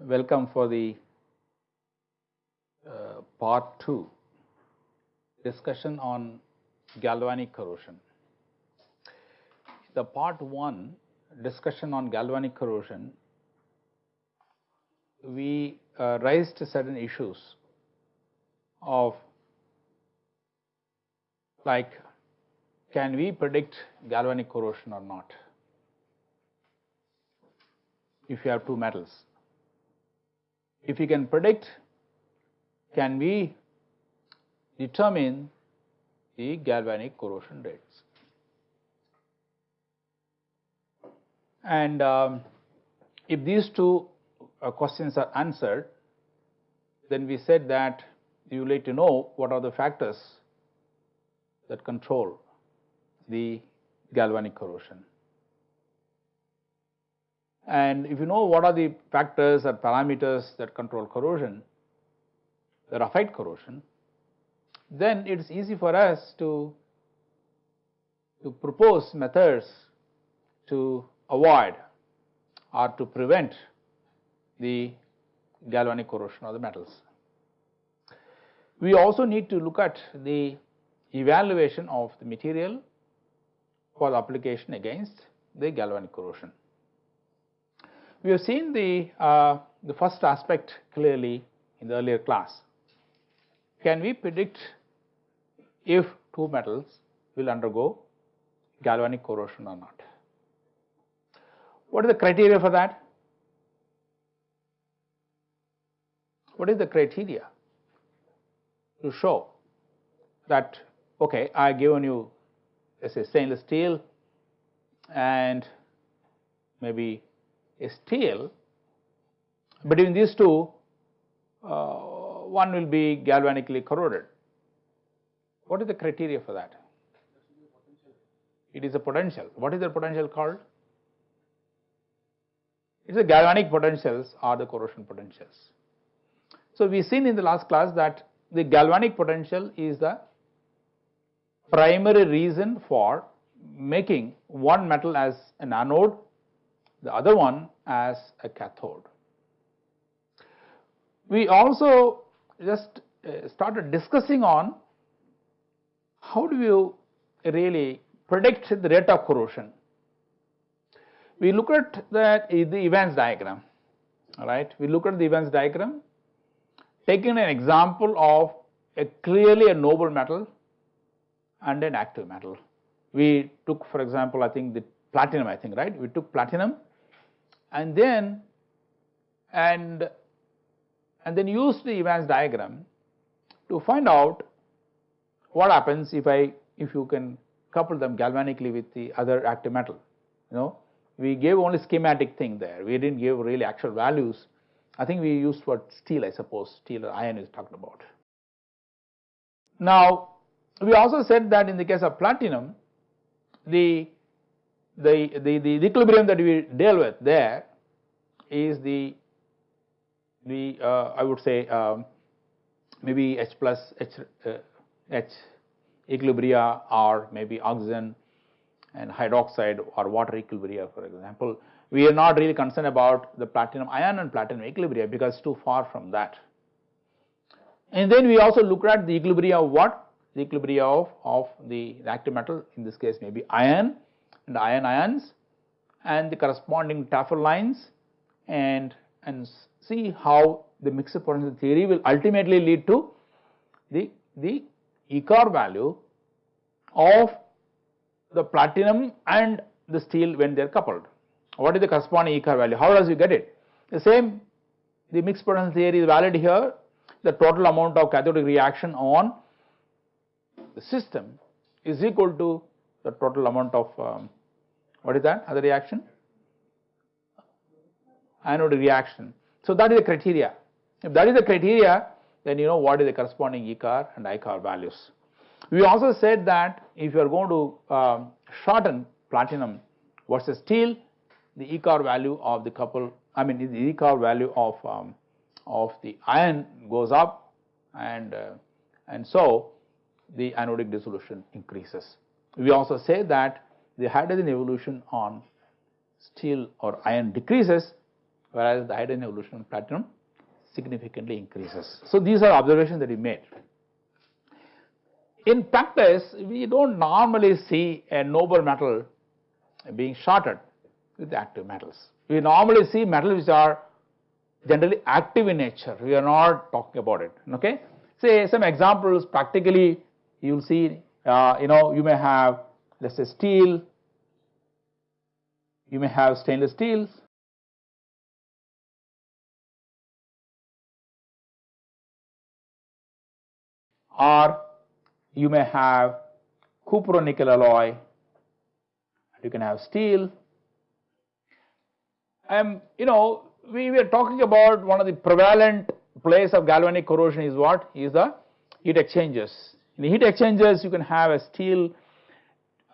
Welcome for the uh, part 2 discussion on galvanic corrosion. The part 1 discussion on galvanic corrosion, we uh, raised certain issues of like can we predict galvanic corrosion or not if you have two metals. If we can predict, can we determine the galvanic corrosion rates? And um, if these two uh, questions are answered, then we said that you need to know what are the factors that control the galvanic corrosion. And if you know what are the factors or parameters that control corrosion, that affect corrosion, then it is easy for us to, to propose methods to avoid or to prevent the galvanic corrosion of the metals. We also need to look at the evaluation of the material for the application against the galvanic corrosion. We have seen the, uh, the first aspect clearly in the earlier class. Can we predict if two metals will undergo galvanic corrosion or not? What is the criteria for that? What is the criteria to show that okay I given you let us say stainless steel and maybe a steel between these two uh, one will be galvanically corroded. What is the criteria for that? It is a potential. What is the potential called? It is the galvanic potentials or the corrosion potentials. So, we seen in the last class that the galvanic potential is the primary reason for making one metal as an anode the other one as a cathode. We also just uh, started discussing on how do you really predict the rate of corrosion. We look at the, the Evans diagram, right? We look at the Evans diagram, taking an example of a clearly a noble metal and an active metal. We took for example, I think the platinum I think right, we took platinum and then and and then use the Evans diagram to find out what happens if I if you can couple them galvanically with the other active metal you know? We gave only schematic thing there. We didn't give really actual values I think we used for steel I suppose steel or iron is talked about. Now we also said that in the case of platinum the the, the, the, equilibrium that we deal with there is the, the uh, I would say um, maybe H plus H, uh, H equilibria or maybe oxygen and hydroxide or water equilibria for example. We are not really concerned about the platinum ion and platinum equilibria because too far from that. And then we also look at the equilibria of what? The equilibria of, of the active metal in this case maybe iron and iron ions and the corresponding Tafel lines and, and see how the mixed potential theory will ultimately lead to the, the ECAR value of the platinum and the steel when they are coupled. What is the corresponding ECAR value? How does you get it? The same the mixed potential theory is valid here the total amount of cathodic reaction on the system is equal to the total amount of um, what is that other reaction? Anode reaction. So that is the criteria. If that is the criteria, then you know what is the corresponding ECAR and ICAR values. We also said that if you are going to um, shorten platinum versus steel, the ECOR value of the couple, I mean the ECOR value of um, of the iron goes up and uh, and so the anodic dissolution increases. We also say that the hydrogen evolution on steel or iron decreases whereas the hydrogen evolution on platinum significantly increases. So these are observations that we made. In practice, we don't normally see a noble metal being shorted with active metals. We normally see metals which are generally active in nature. We are not talking about it. Okay. Say some examples practically you will see uh, you know you may have let us say steel, you may have stainless steels, or you may have cupro-nickel alloy, you can have steel. And you know, we were talking about one of the prevalent place of galvanic corrosion is what? Is the heat exchangers. In the heat exchangers, you can have a steel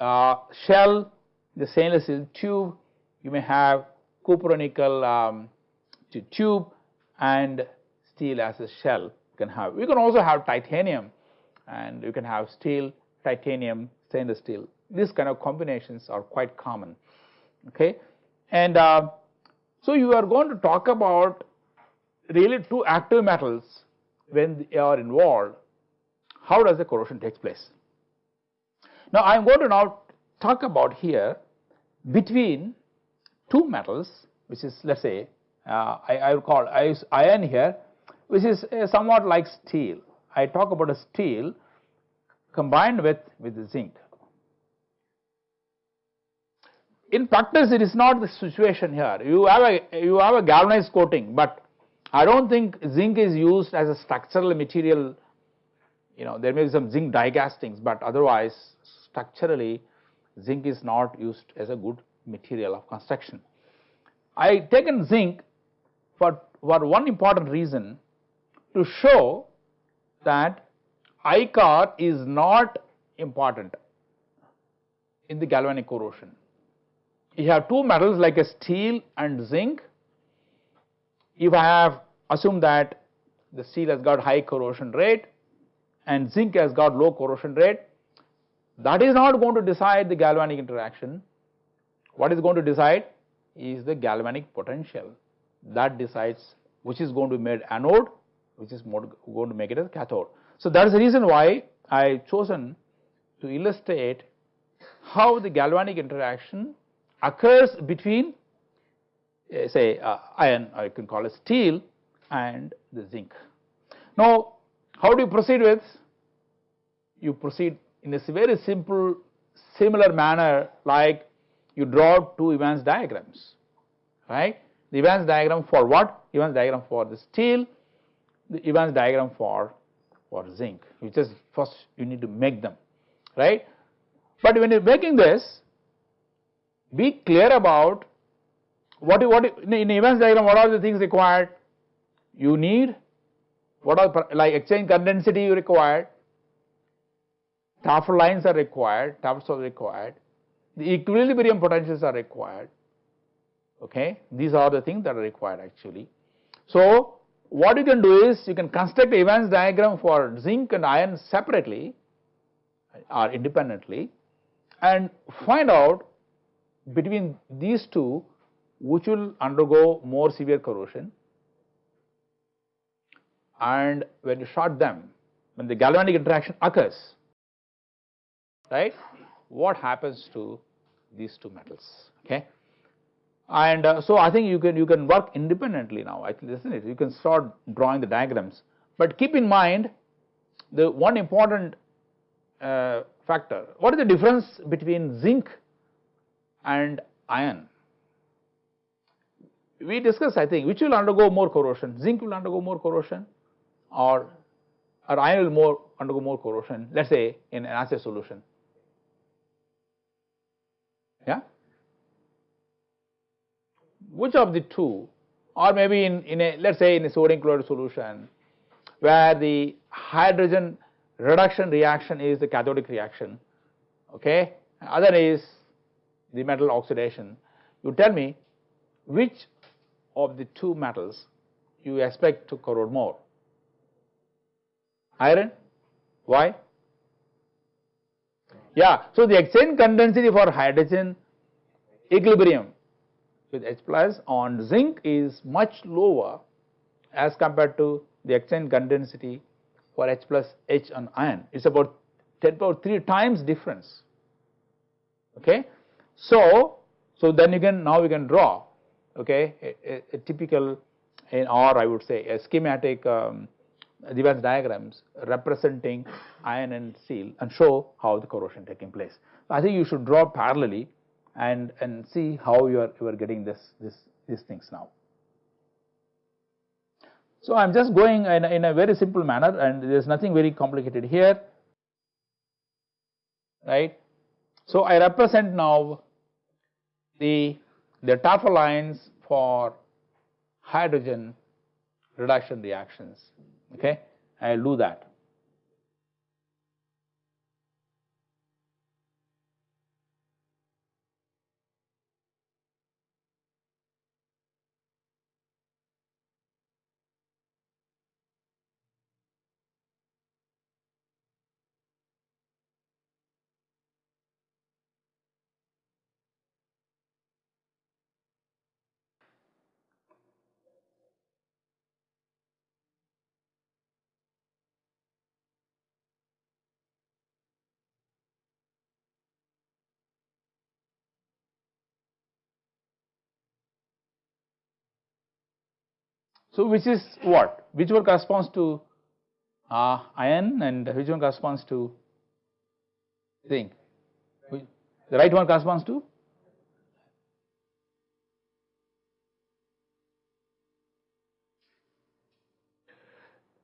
uh, shell, the stainless steel tube, you may have cupro-nickel um, tube and steel as a shell you can have. You can also have titanium and you can have steel, titanium, stainless steel. These kind of combinations are quite common. Okay, and uh, so you are going to talk about really two active metals when they are involved. How does the corrosion takes place? Now I am going to now talk about here between two metals, which is let us say uh, I, I will call iron here, which is uh, somewhat like steel. I talk about a steel combined with, with zinc. In practice, it is not the situation here. You have a you have a galvanized coating, but I don't think zinc is used as a structural material. You know, there may be some zinc die castings, but otherwise, structurally, zinc is not used as a good material of construction. I taken zinc for, for one important reason to show that ICOR is not important in the galvanic corrosion. You have two metals like a steel and zinc. If I have assumed that the steel has got high corrosion rate and zinc has got low corrosion rate, that is not going to decide the galvanic interaction. What is going to decide is the galvanic potential that decides which is going to be made anode, which is going to make it as cathode. So that is the reason why I chosen to illustrate how the galvanic interaction occurs between uh, say uh, iron or you can call it steel and the zinc. Now how do you proceed with? You proceed in a very simple similar manner like you draw two Evans diagrams right. The Evans diagram for what? Evans diagram for the steel, the Evans diagram for for zinc which is first you need to make them right. But when you are making this be clear about what what in Evans diagram what are the things required? You need what are like exchange current density you required. Tafel lines are required Tafels are required. The equilibrium potentials are required. Okay? These are the things that are required actually. So what you can do is you can construct Evans diagram for zinc and iron separately or independently and find out between these two which will undergo more severe corrosion. And when you short them when the galvanic interaction occurs right what happens to these two metals okay? And uh, so I think you can you can work independently now I think isn't it? You can start drawing the diagrams. But keep in mind the one important uh, factor what is the difference between zinc and iron. We discussed I think which will undergo more corrosion, zinc will undergo more corrosion or, or iron will more undergo more corrosion let us say in an acid solution. Yeah? Which of the two or maybe in, in a let us say in a sodium chloride solution where the hydrogen reduction reaction is the cathodic reaction okay other is the metal oxidation. You tell me which of the two metals you expect to corrode more? Iron? Why? Yeah, so the exchange current density for hydrogen equilibrium with H plus on zinc is much lower as compared to the exchange current density for H plus H on iron. It is about 10 power 3 times difference. Okay. So, so then you can now we can draw okay a, a, a typical in or I would say a schematic um, diagrams representing iron and steel and show how the corrosion taking place. I think you should draw parallelly and and see how you are you are getting this this these things now. So I am just going in in a very simple manner and there is nothing very complicated here right. So I represent now the the lines for hydrogen reduction reactions okay I will do that. So, which is what? Which one corresponds to uh, iron and which one corresponds to zinc? The right one corresponds to?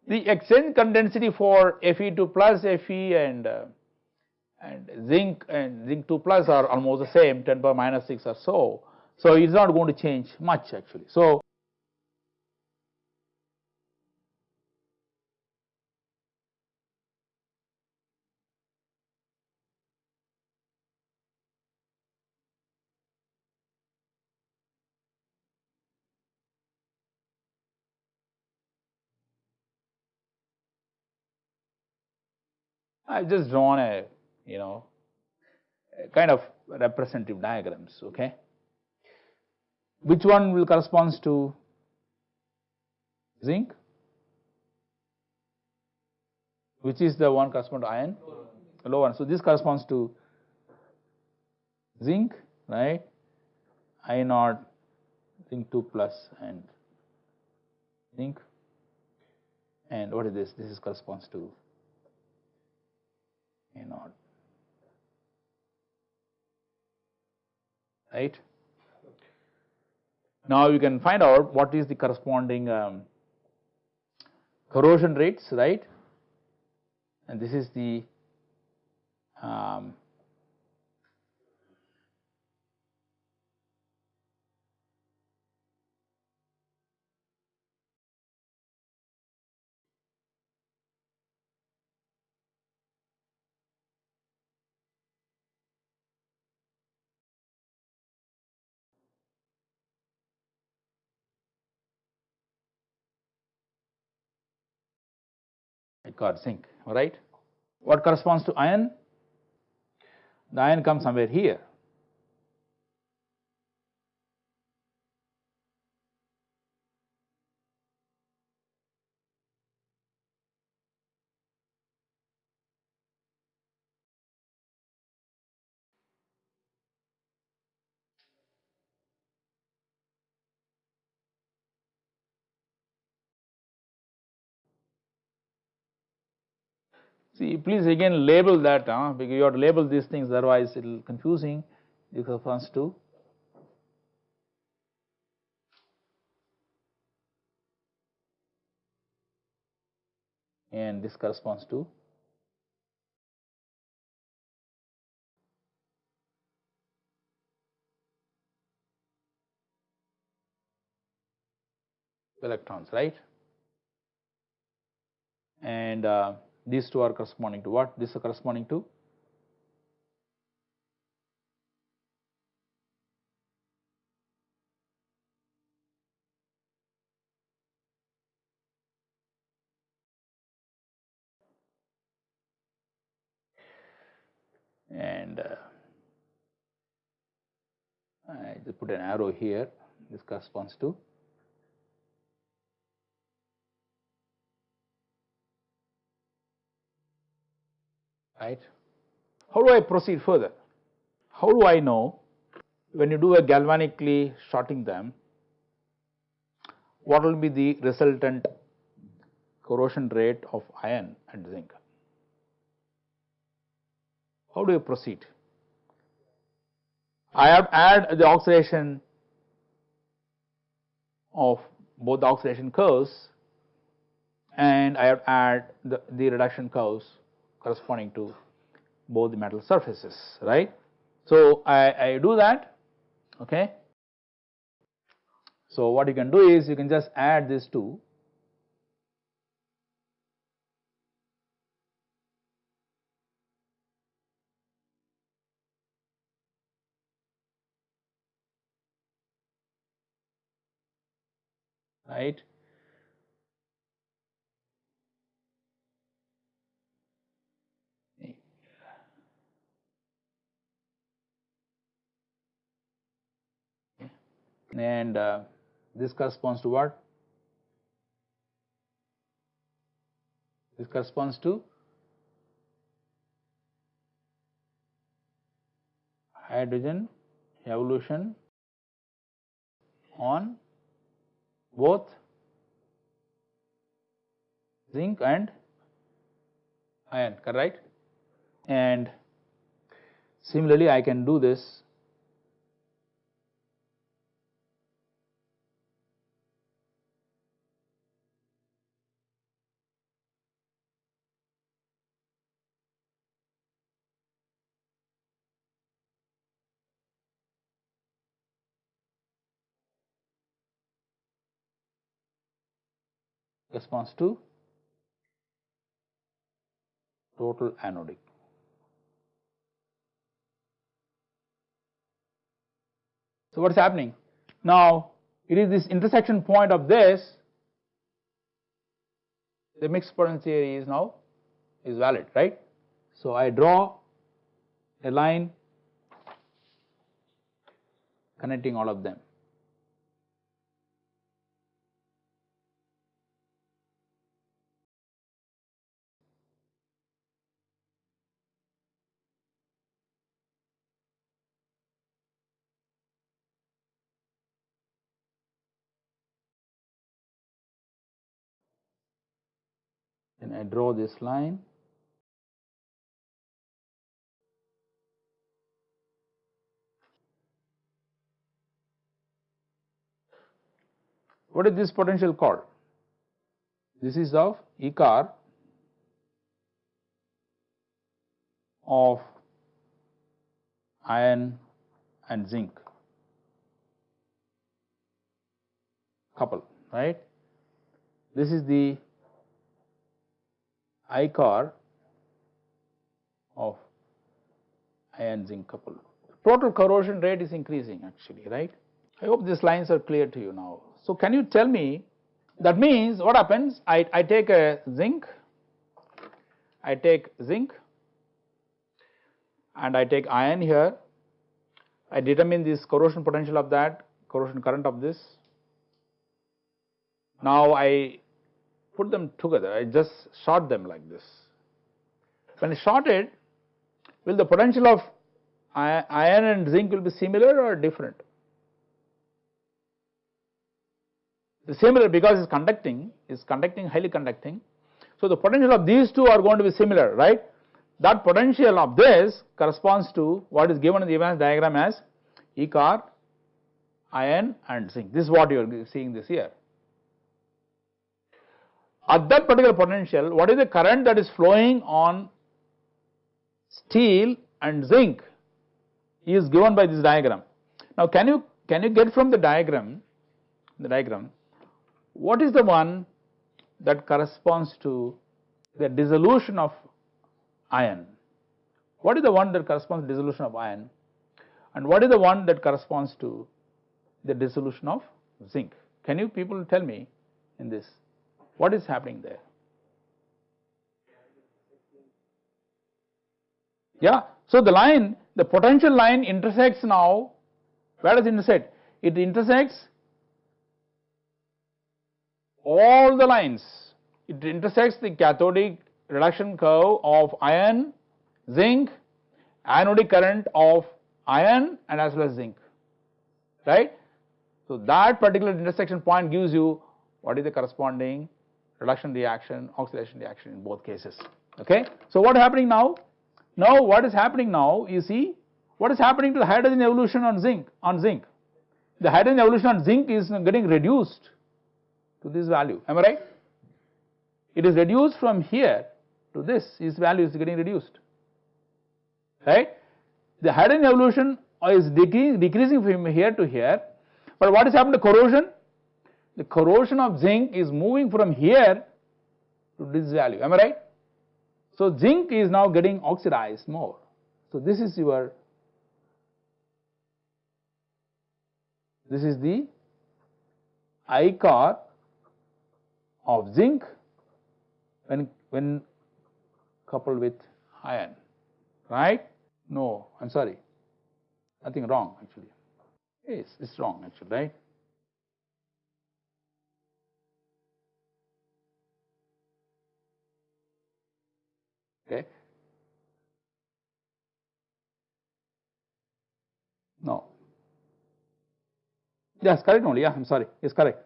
The exchange current density for Fe2 plus Fe and uh, and zinc and zinc 2 plus are almost the same 10 power minus 6 or so. So, it is not going to change much actually. So, I have just drawn a you know a kind of representative diagrams okay. Which one will corresponds to zinc? Which is the one correspond to iron? Low one. So this corresponds to zinc, right? I naught zinc 2 plus and zinc and what is this? This is corresponds to a naught right. Now you can find out what is the corresponding um, corrosion rates right and this is the um, got zinc alright. What corresponds to iron? The iron comes somewhere here. See please again label that huh, because you have to label these things otherwise it will confusing this corresponds to. And this corresponds to. Electrons right? And uh, these two are corresponding to what? This is corresponding to and uh, I just put an arrow here. This corresponds to right. How do I proceed further? How do I know when you do a galvanically shorting them what will be the resultant corrosion rate of iron and zinc? How do you proceed? I have add the oxidation of both the oxidation curves and I have add the, the reduction curves corresponding to both the metal surfaces, right. So, I, I do that, okay. So, what you can do is you can just add these two right. And uh, this corresponds to what? This corresponds to hydrogen evolution on both zinc and iron correct and similarly I can do this corresponds to total anodic. So, what is happening? Now, it is this intersection point of this the mixed potential theory is now is valid right. So, I draw a line connecting all of them. Then I draw this line What is this potential called? This is of E car of iron and zinc couple, right. This is the I car of iron zinc couple. Total corrosion rate is increasing actually, right. I hope these lines are clear to you now. So, can you tell me that means what happens I, I take a zinc, I take zinc and I take iron here, I determine this corrosion potential of that, corrosion current of this. Now, I put them together, I just short them like this. When I short it, will the potential of iron and zinc will be similar or different? The similar because it's conducting, is conducting highly conducting. So, the potential of these two are going to be similar, right. That potential of this corresponds to what is given in the Evans diagram as E car, iron and zinc. This is what you are seeing this here. At that particular potential, what is the current that is flowing on steel and zinc is given by this diagram. Now, can you can you get from the diagram the diagram what is the one that corresponds to the dissolution of iron? What is the one that corresponds to dissolution of iron and what is the one that corresponds to the dissolution of zinc? Can you people tell me in this what is happening there? Yeah. So the line, the potential line intersects now, where does it intersect? It intersects all the lines. It intersects the cathodic reduction curve of iron, zinc, anodic current of iron and as well as zinc, right. So that particular intersection point gives you what is the corresponding reduction reaction, oxidation reaction in both cases, okay. So what is happening now? Now what is happening now, you see, what is happening to the hydrogen evolution on zinc, on zinc? The hydrogen evolution on zinc is getting reduced to this value, am I right? It is reduced from here to this, this value is getting reduced, right. The hydrogen evolution is decreasing from here to here, but what is happening to corrosion? The corrosion of zinc is moving from here to this value, am I right? So zinc is now getting oxidized more. So this is your, this is the ICAR of zinc when, when coupled with iron, right? No, I am sorry, nothing wrong actually. Yes, it's wrong actually, right? Okay. No. Yes, correct only. Yeah, I'm sorry. Yes, correct.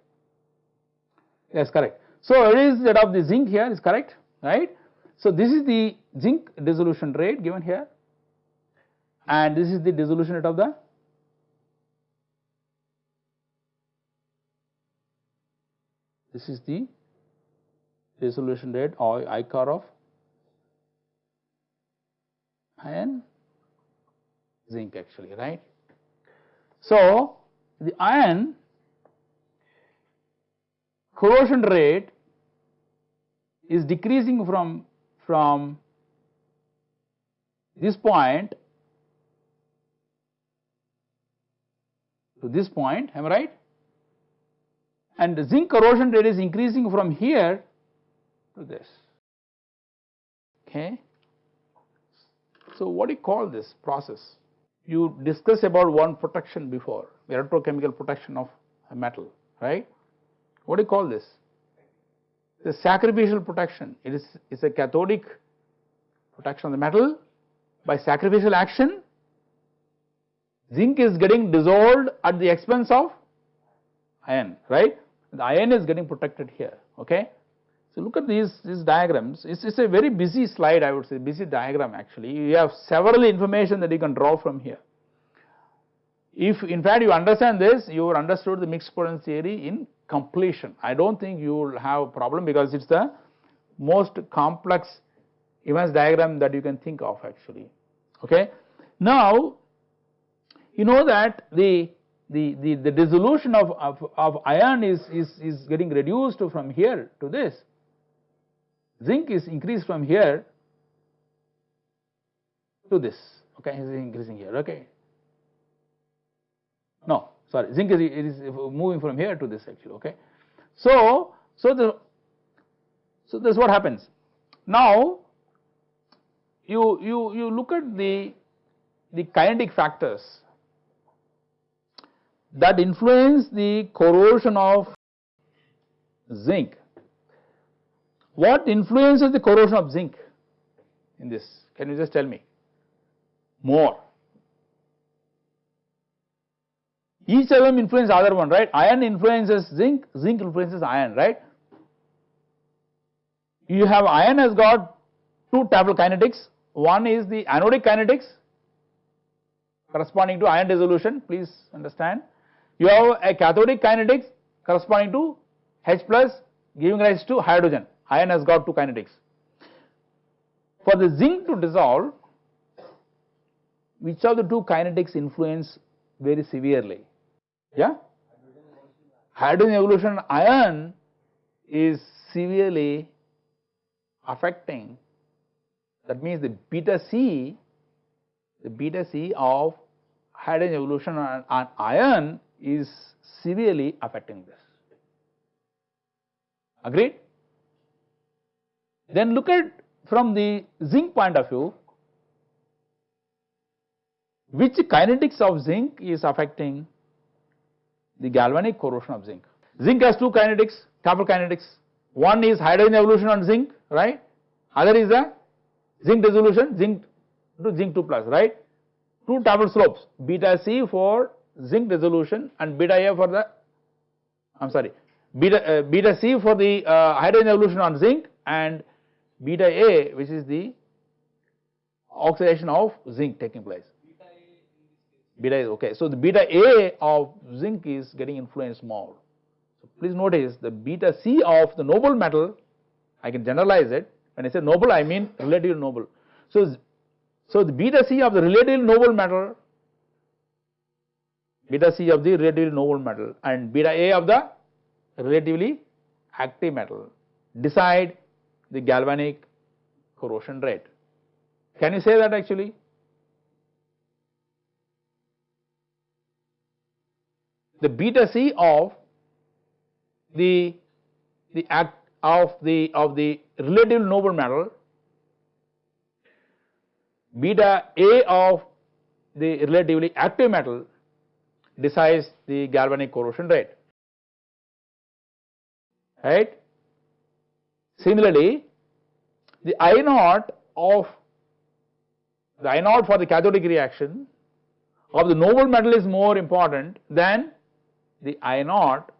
Yes, correct. So it is that of the zinc here is correct, right? So this is the zinc dissolution rate given here, and this is the dissolution rate of the this is the dissolution rate or ICAR of iron zinc actually right. So the iron corrosion rate is decreasing from from this point to this point am I right and the zinc corrosion rate is increasing from here to this okay. So what do you call this process? You discussed about one protection before electrochemical protection of a metal right. What do you call this? The sacrificial protection it is it's a cathodic protection of the metal by sacrificial action zinc is getting dissolved at the expense of iron right the iron is getting protected here okay. So look at these these diagrams it's, it's a very busy slide I would say busy diagram actually you have several information that you can draw from here. If in fact you understand this you have understood the mixed potential theory in completion I do not think you will have a problem because it is the most complex Evans diagram that you can think of actually okay. Now you know that the the, the, the dissolution of, of, of iron is, is, is getting reduced from here to this. Zinc is increased from here to this, okay, is increasing here, okay. No, sorry, zinc is, it is moving from here to this actually, okay. So, so the, so this is what happens. Now, you, you, you look at the, the kinetic factors that influence the corrosion of zinc. What influences the corrosion of zinc in this? Can you just tell me? More. Each of them influence other one, right? Iron influences zinc, zinc influences iron, right? You have iron has got two Tafel kinetics. One is the anodic kinetics corresponding to iron dissolution, please understand you have a cathodic kinetics corresponding to H plus giving rise to hydrogen, iron has got two kinetics. For the zinc to dissolve, which of the two kinetics influence very severely? Yeah? Hydrogen evolution iron is severely affecting that means the beta C, the beta C of hydrogen evolution on, on iron is severely affecting this. Agreed? Then look at from the zinc point of view, which kinetics of zinc is affecting the galvanic corrosion of zinc. Zinc has two kinetics, couple kinetics. One is hydrogen evolution on zinc, right? Other is the zinc dissolution, zinc to zinc 2 plus, right? Two Tafel slopes, beta C for zinc dissolution and beta A for the, I am sorry, beta, uh, beta C for the uh, hydrogen evolution on zinc and beta A which is the oxidation of zinc taking place. Beta is okay. So the beta A of zinc is getting influenced more. So please notice the beta C of the noble metal, I can generalize it. When I say noble, I mean relatively noble. So, so the beta C of the relatively noble metal, beta C of the relatively noble metal and beta A of the relatively active metal decide the galvanic corrosion rate. Can you say that actually? The beta C of the the act of the of the relative noble metal beta A of the relatively active metal decides the galvanic corrosion rate right. Similarly, the I naught of the I naught for the cathodic reaction of the noble metal is more important than the I naught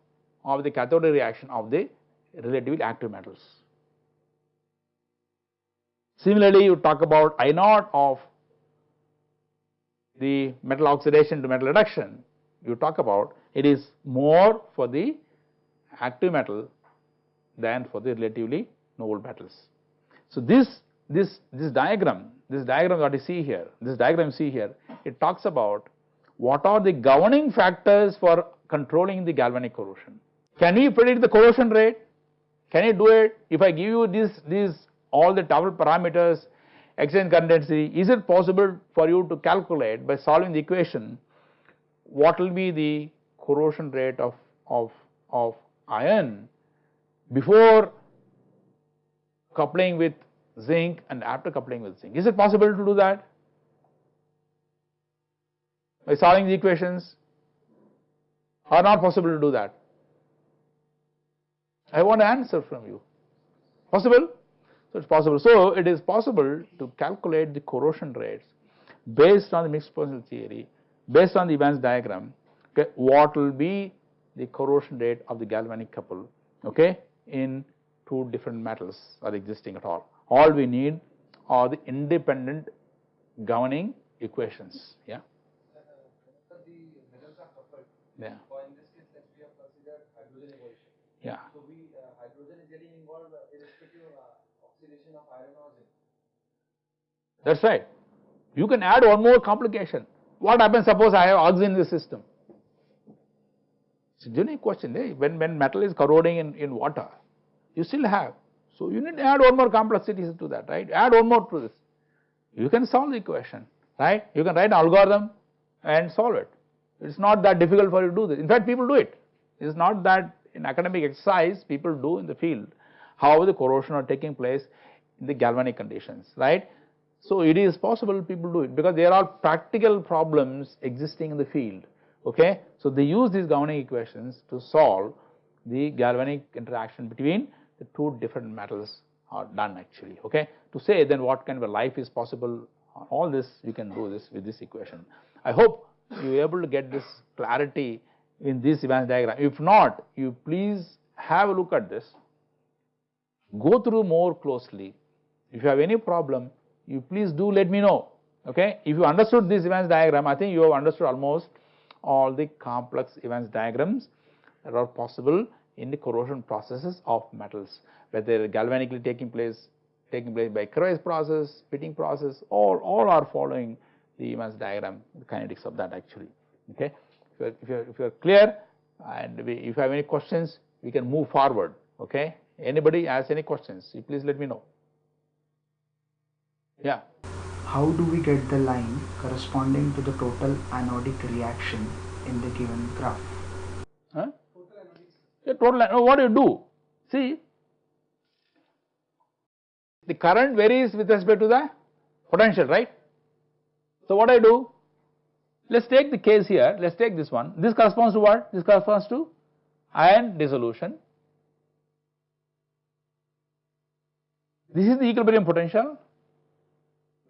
of the cathodic reaction of the relatively active metals. Similarly, you talk about I naught of the metal oxidation to metal reduction, you talk about it is more for the active metal than for the relatively noble metals. So this this this diagram, this diagram that you see here, this diagram you see here, it talks about what are the governing factors for controlling the galvanic corrosion. Can we predict the corrosion rate? Can you do it? If I give you this these all the Tafel parameters, exchange current density, is it possible for you to calculate by solving the equation what will be the corrosion rate of of of iron before coupling with zinc and after coupling with zinc. Is it possible to do that? By solving the equations or not possible to do that? I want an answer from you. Possible? So it's possible. So it is possible to calculate the corrosion rates based on the mixed potential theory, based on the Evans diagram, okay, what will be the corrosion rate of the galvanic couple, okay, in two different metals are existing at all. All we need are the independent governing equations. Yeah. Yeah. So in this case, we have considered hydrogen evolution. Yeah. So we uh, hydrogen is getting involved uh, irrespective of uh, oxidation of iron or zinc. That's right. You can add one more complication. What happens suppose I have oxygen in the system? It's a genuine question. Eh? When, when metal is corroding in, in water, you still have. So you need to add one more complexity to that, right? Add one more to this. You can solve the equation, right? You can write an algorithm and solve it. It's not that difficult for you to do this. In fact, people do it. It's not that in academic exercise people do in the field. How the corrosion are taking place in the galvanic conditions, right? So it is possible people do it because there are practical problems existing in the field. Okay, so they use these governing equations to solve the galvanic interaction between the two different metals are done actually. Okay, to say then what kind of a life is possible, all this you can do this with this equation. I hope you are able to get this clarity in this Evans diagram. If not, you please have a look at this, go through more closely. If you have any problem, you please do let me know. Okay, if you understood this Evans diagram, I think you have understood almost all the complex Evans diagrams that are possible in the corrosion processes of metals, whether galvanically taking place, taking place by crevice process, pitting process, all all are following the Evans diagram, the kinetics of that actually. Okay, if you are, if you are, if you are clear, and we, if you have any questions, we can move forward. Okay, anybody has any questions? Please let me know. Yeah. How do we get the line corresponding to the total anodic reaction in the given graph? Huh? Yeah, total. What do you do? See, the current varies with respect to the potential, right? So what I do? Let us take the case here, let us take this one. This corresponds to what? This corresponds to ion dissolution. This is the equilibrium potential.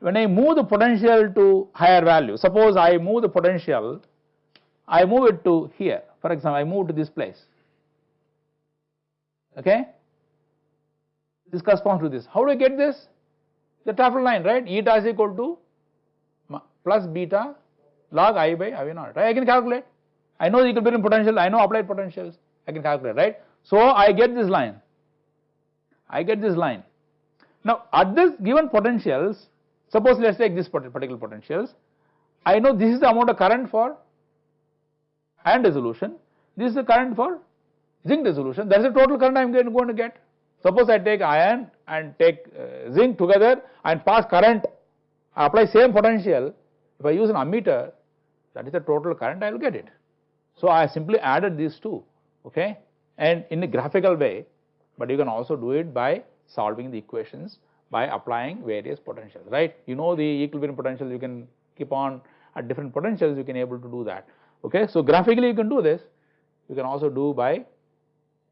When I move the potential to higher value, suppose I move the potential, I move it to here, for example, I move to this place, okay. This corresponds to this. How do I get this? The Tafel line, right? Eta is equal to plus beta log i by i naught, right? I can calculate. I know the equilibrium potential, I know applied potentials, I can calculate, right? So I get this line, I get this line. Now at this given potentials, suppose let us take this particular potentials, I know this is the amount of current for iron dissolution, this is the current for zinc dissolution, that is the total current I am going to get. Suppose I take iron and take uh, zinc together and pass current, I apply same potential, if I use an ammeter, that is the total current I will get it. So I simply added these two, okay, and in a graphical way, but you can also do it by solving the equations by applying various potentials, right. You know the equilibrium potential, you can keep on at different potentials, you can able to do that, okay. So graphically you can do this, you can also do by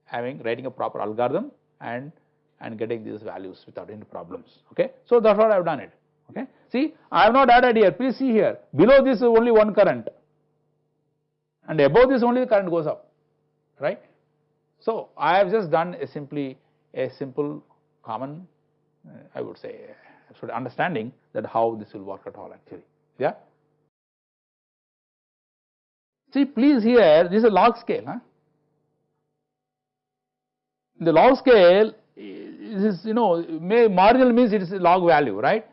having writing a proper algorithm and and getting these values without any problems, okay. So that is what I have done it, okay. See I have not added here, please see here, below this is only one current and above this only the current goes up, right. So I have just done a simply a simple common I would say uh, sort of understanding that how this will work at all actually, yeah. See please here this is a log scale, huh? the log scale is you know may marginal means it is a log value right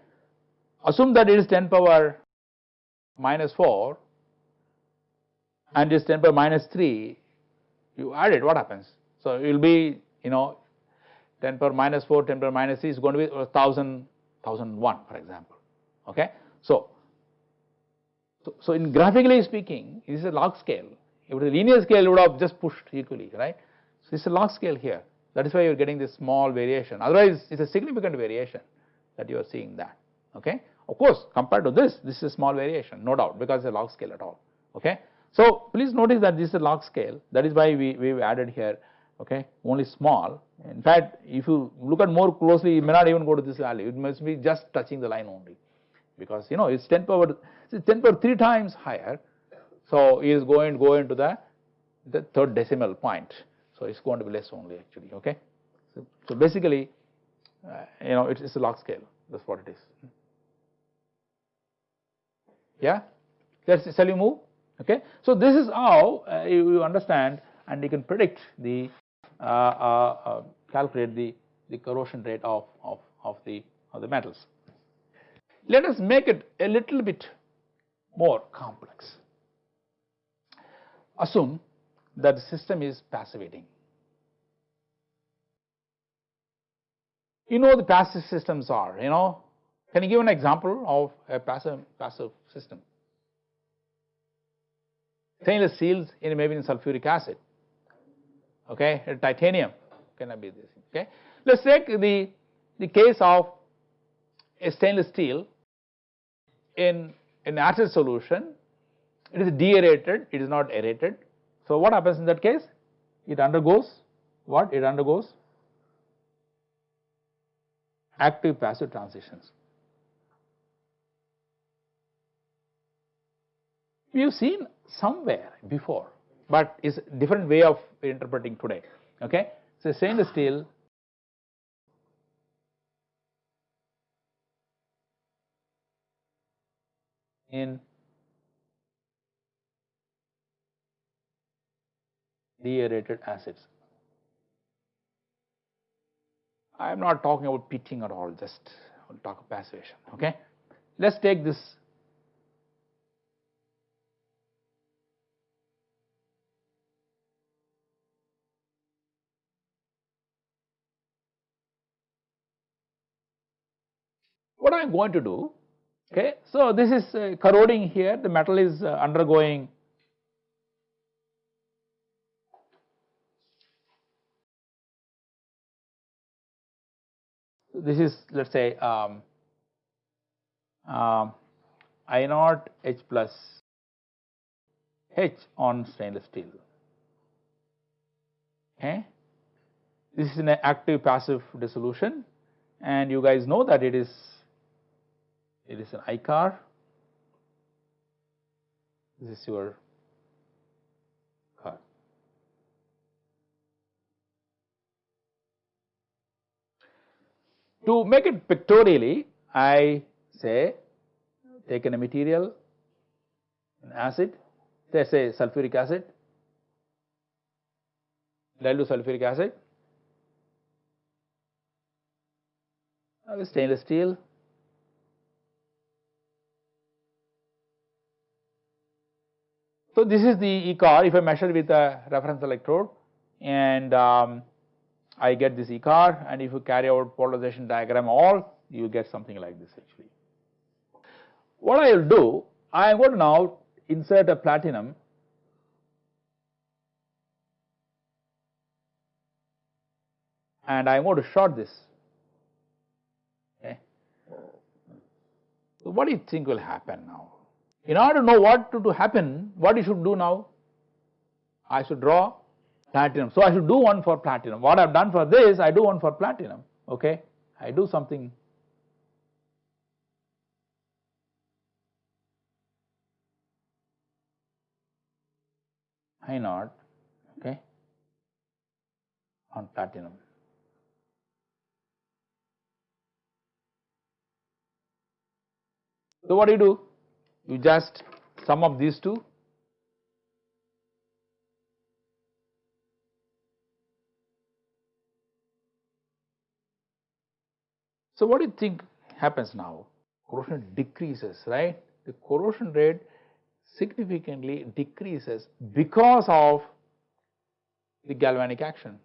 assume that it is 10 power minus 4 and it is 10 power minus 3 you add it what happens so it will be you know 10 power minus 4 10 power minus 3 is going to be 1000 1001 for example. Okay? So so, in graphically speaking this is a log scale. If it a linear scale it would have just pushed equally right? So it's a log scale here. That is why you are getting this small variation. Otherwise it is a significant variation that you are seeing that. Okay. Of course compared to this this is a small variation no doubt because it is a log scale at all. Okay. So please notice that this is a log scale. That is why we we have added here okay only small. In fact if you look at more closely you may not even go to this value it must be just touching the line only. Because you know it is 10 power it is 10 power 3 times higher. So it is going to go into the the third decimal point. So it's going to be less only actually okay? So, so basically uh, you know it's, it's a log scale. That's what it is. Yeah? Let's shall we move? Okay? So this is how uh, you, you, understand and you can predict the Uh, uh, uh, calculate the the corrosion rate of of of the of the metals. Let us make it a little bit more complex. Assume that the system is passivating. You know the passive systems are you know? Can you give an example of a passive passive system? Stainless steels in maybe in sulfuric acid okay? Titanium cannot be this okay? Let's take the the case of a stainless steel in an acid solution. It is deaerated it is not aerated. So what happens in that case? It undergoes what? It undergoes active passive transitions. We have seen somewhere before but it's a different way of interpreting today. Okay? So stainless steel in deaerated acids. I am not talking about pitting at all just talk of passivation. Okay? Let us take this what I am going to do okay. So this is uh, corroding here the metal is uh, undergoing this is let us say um, um, I naught H plus H on stainless steel. Okay. This is an active passive dissolution and you guys know that it is it is an icorr. This is your car. To make it pictorially, I say taken a material, an acid, let's say sulfuric acid, dilute sulfuric acid, uh, stainless steel, So, this is the icorr if I measure with a reference electrode and um, I get this icorr and if you carry out polarization diagram all you get something like this actually. What I will do I am going to now insert a platinum and I am going to short this okay. So, what do you think will happen now? In order to know what to, to happen, what you should do now? I should draw platinum. So I should do one for platinum. What I've done for this, I do one for platinum. Okay, I do something. I naught, okay, on platinum. So what do you do? You just sum up these two So what do you think happens now? Corrosion decreases, right? The corrosion rate significantly decreases because of the galvanic action,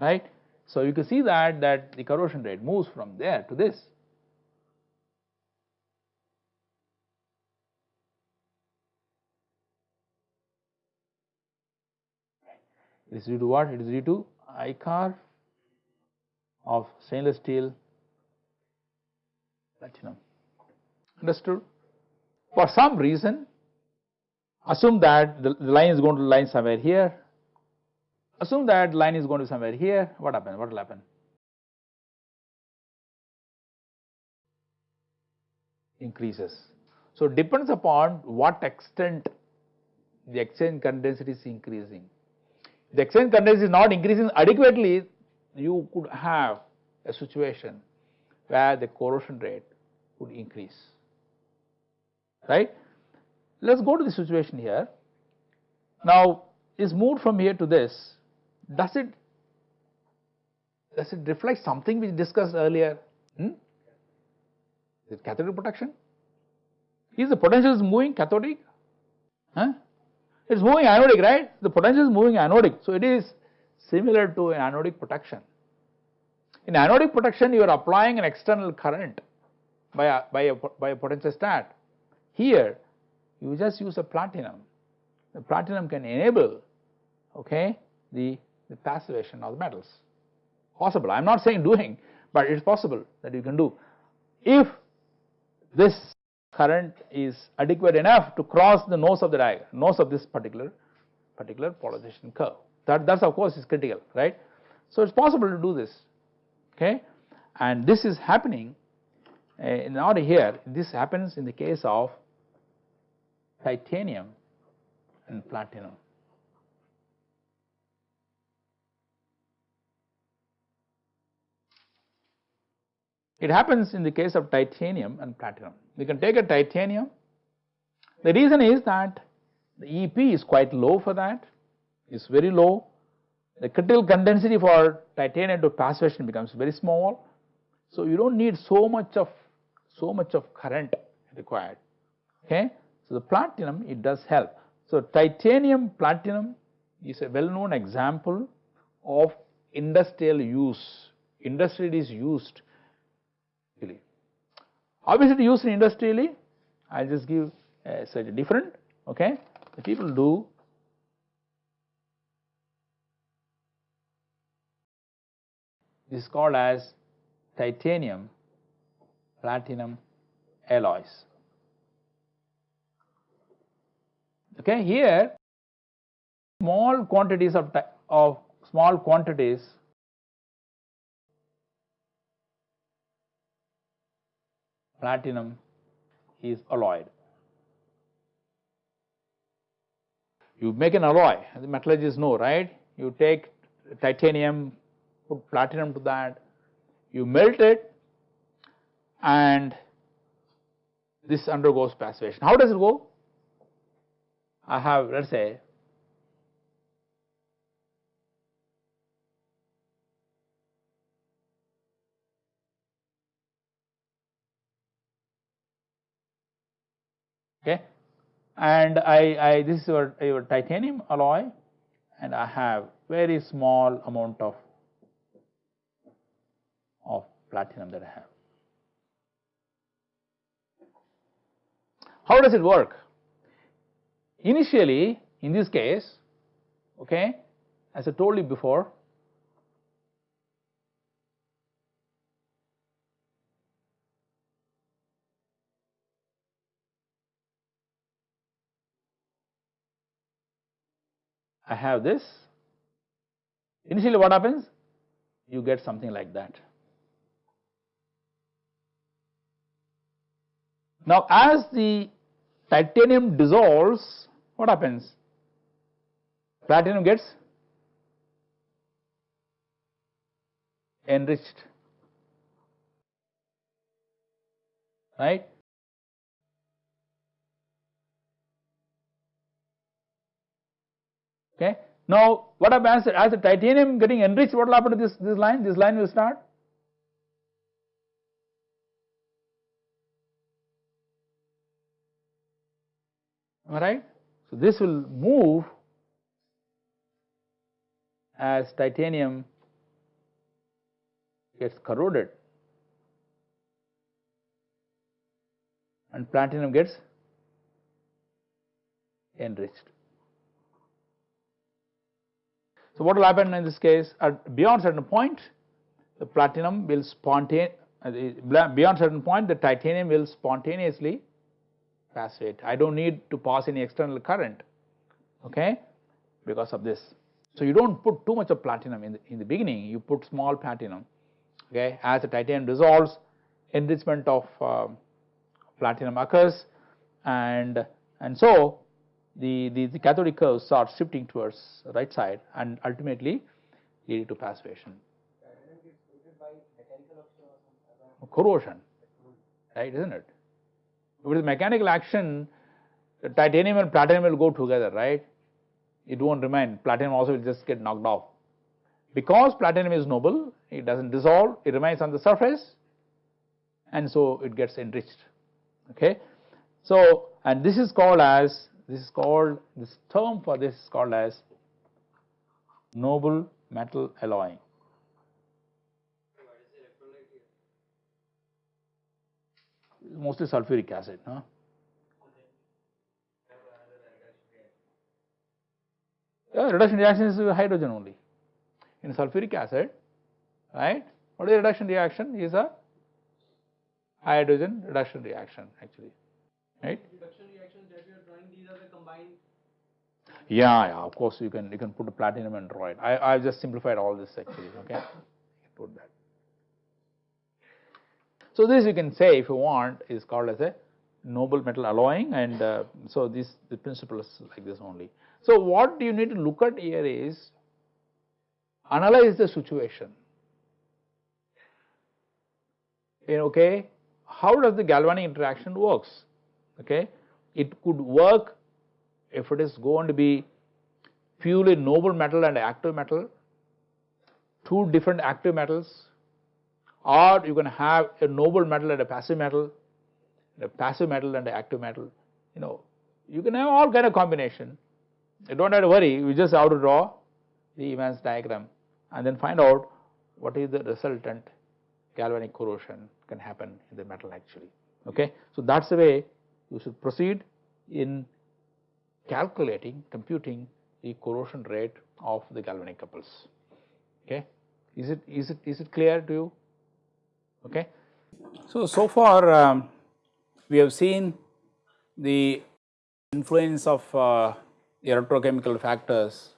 right? So you can see that that the corrosion rate moves from there to this. It is due to what? It is due to icorr of stainless steel platinum. Understood? For some reason, assume that the, the line is going to line somewhere here. Assume that line is going to somewhere here. What happens? What will happen? Increases. So depends upon what extent the exchange current density is increasing the exchange current is not increasing adequately, you could have a situation where the corrosion rate would increase, right. Let us go to the situation here. Now, is moved from here to this, does it does it reflect something we discussed earlier? Hmm? Is it cathodic protection? Is the potential is moving cathodic? Huh? It is moving anodic, right? The potential is moving anodic. So it is similar to an anodic protection. In anodic protection, you are applying an external current by a, by a, by a potentiostat. Here, you just use a platinum. The platinum can enable, okay, the, the passivation of the metals. Possible. I am not saying doing, but it is possible that you can do. If this current is adequate enough to cross the nose of the diagram, nose of this particular particular polarization curve. That that's of course is critical, right? So it's possible to do this, okay? And this is happening uh, in order here. This happens in the case of titanium and platinum. It happens in the case of titanium and platinum. We can take a titanium. The reason is that the EP is quite low for that, it's very low. The critical current density for titanium to passivation becomes very small. So you don't need so much of so much of current required. Okay. So the platinum it does help. So titanium platinum is a well known example of industrial use. Industrial is used it used industrially? I just give a slightly different, okay. The people do this is called as titanium platinum alloys. Okay, here small quantities of, of small quantities platinum is alloyed. You make an alloy, the metallurgists know, right? You take titanium, put platinum to that, you melt it and this undergoes passivation. How does it go? I have let us say and I, I this is your, your titanium alloy and I have very small amount of of platinum that I have. How does it work? Initially in this case okay as I told you before I have this initially what happens you get something like that. Now as the titanium dissolves what happens? Platinum gets enriched right. Okay. Now what happens as the titanium getting enriched what will happen to this, this line? This line will start am I right? So this will move as titanium gets corroded and platinum gets enriched. So what will happen in this case at beyond certain point the platinum will spontaneously uh, beyond certain point the titanium will spontaneously passivate. I do not need to pass any external current okay because of this. So you do not put too much of platinum in the, in the beginning you put small platinum okay as the titanium dissolves enrichment of uh, platinum occurs and and so the, the, the cathodic curve starts shifting towards right side and ultimately leading to passivation. Corrosion. Right isn't it? With mechanical action titanium and platinum will go together right? It not remain. Platinum also will just get knocked off. Because platinum is noble it does not dissolve it remains on the surface and so it gets enriched. Okay. So and this is called as this is called this term for this is called as noble metal alloying mostly sulfuric acid. Huh? Yeah, reduction reaction is hydrogen only. In sulfuric acid, right? What is the reduction reaction? Is a hydrogen reduction reaction actually, right? Reduction reactions that you are drawing, these are the combined. Yeah, yeah. Of course, you can you can put a platinum and draw it. I I just simplified all this actually. Okay, put that. So this you can say if you want is called as a noble metal alloying and uh, so this the principle is like this only. So what do you need to look at here is analyze the situation okay how does the galvanic interaction works okay it could work if it is going to be purely noble metal and active metal two different active metals or you can have a noble metal and a passive metal, a passive metal and an active metal, you know, you can have all kind of combination. You don't have to worry, you just have to draw the Evans diagram and then find out what is the resultant galvanic corrosion can happen in the metal actually, okay. So that's the way you should proceed in calculating, computing the corrosion rate of the galvanic couples, okay. Is it, is it, is it clear to you? Okay. So, so far um, we have seen the influence of uh, electrochemical factors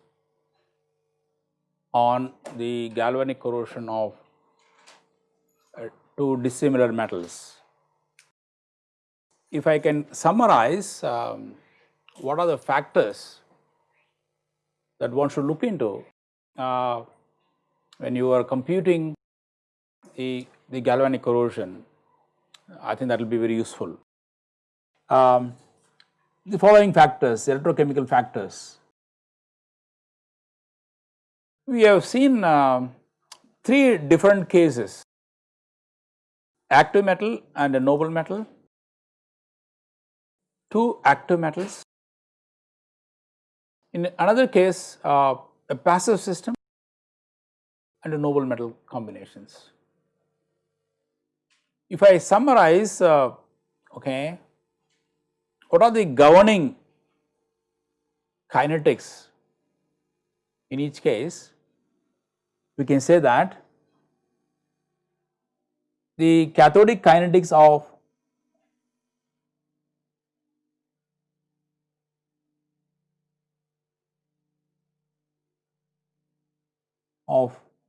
on the galvanic corrosion of uh, two dissimilar metals. If I can summarize um, what are the factors that one should look into uh, when you are computing the, the galvanic corrosion, I think that will be very useful. Um, the following factors, electrochemical factors. We have seen uh, three different cases, active metal and a noble metal, two active metals. In another case, uh, a passive system and a noble metal combinations. If I summarize, uh, okay, what are the governing kinetics in each case? We can say that the cathodic kinetics of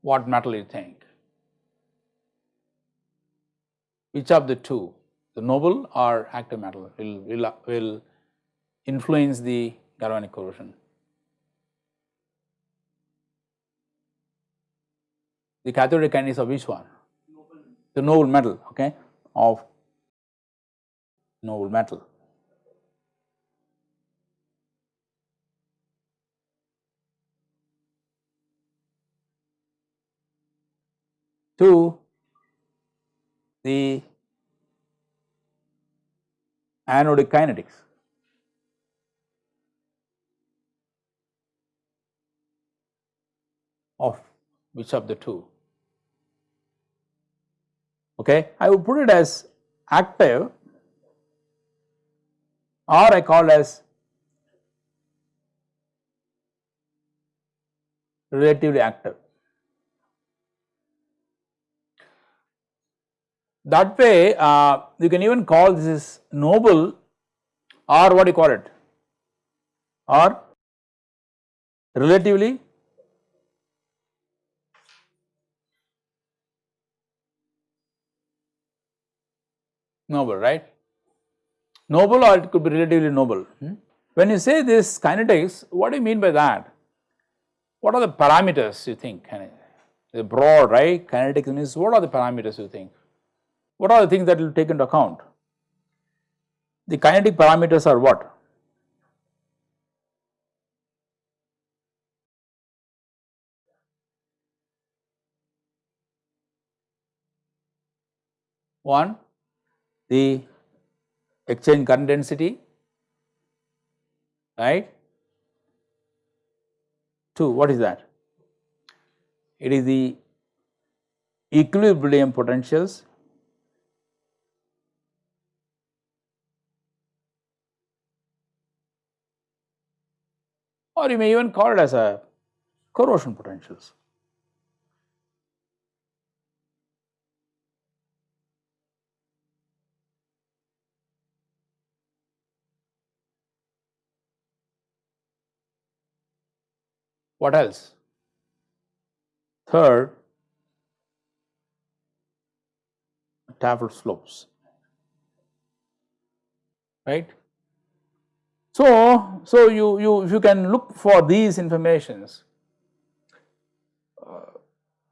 what metal you think. Which of the two, the noble or active metal will, will, will influence the galvanic corrosion. The cathodic kinetics of which one? Noble. The noble metal, okay, of noble metal. To the anodic kinetics. of which of the two. Okay. I would put it as active or I call as relatively active. That way uh, you can even call this noble or what do you call it or relatively noble right noble or it could be relatively noble. Hmm? When you say this kinetics what do you mean by that? What are the parameters you think? The broad right kinetics means what are the parameters you think? What are the things that will take into account? The kinetic parameters are what? One, the exchange current density, right? Two, what is that? It is the equilibrium potentials or you may even call it as a corrosion potentials. What else? Third, Tafel slopes, right. So, so you, you if you can look for these informations uh,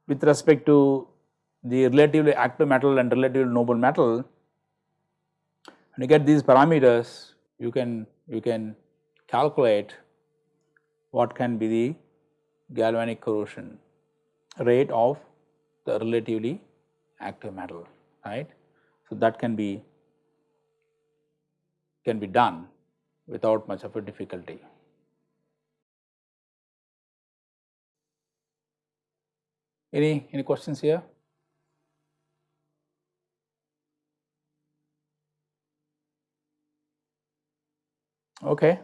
with respect to the relatively active metal and relatively noble metal and you get these parameters you can you can calculate what can be the galvanic corrosion rate of the relatively active metal right. So, that can be can be done without much of a difficulty. Any, any questions here? Okay.